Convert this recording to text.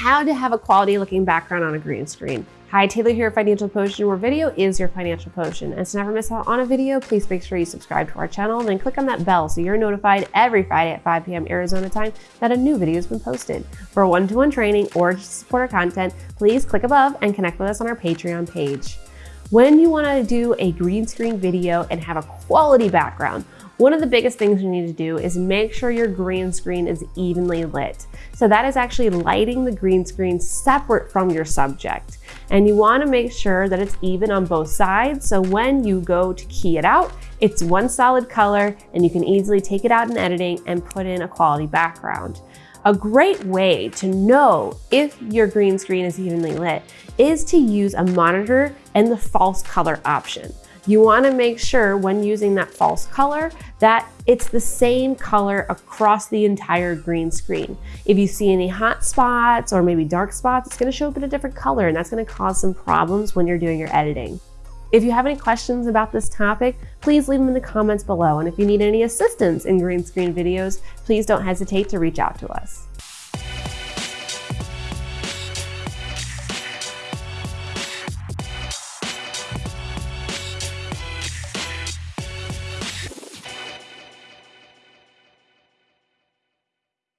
How to have a quality looking background on a green screen. Hi, Taylor here, at Financial Potion, where video is your financial potion. And to never miss out on a video, please make sure you subscribe to our channel and then click on that bell so you're notified every Friday at 5 p.m. Arizona time that a new video has been posted. For one-to-one -one training or to support our content, please click above and connect with us on our Patreon page. When you wanna do a green screen video and have a quality background, one of the biggest things you need to do is make sure your green screen is evenly lit. So that is actually lighting the green screen separate from your subject. And you wanna make sure that it's even on both sides. So when you go to key it out, it's one solid color and you can easily take it out in editing and put in a quality background. A great way to know if your green screen is evenly lit is to use a monitor and the false color option. You wanna make sure when using that false color that it's the same color across the entire green screen. If you see any hot spots or maybe dark spots, it's gonna show up in a different color and that's gonna cause some problems when you're doing your editing. If you have any questions about this topic, please leave them in the comments below. And if you need any assistance in green screen videos, please don't hesitate to reach out to us.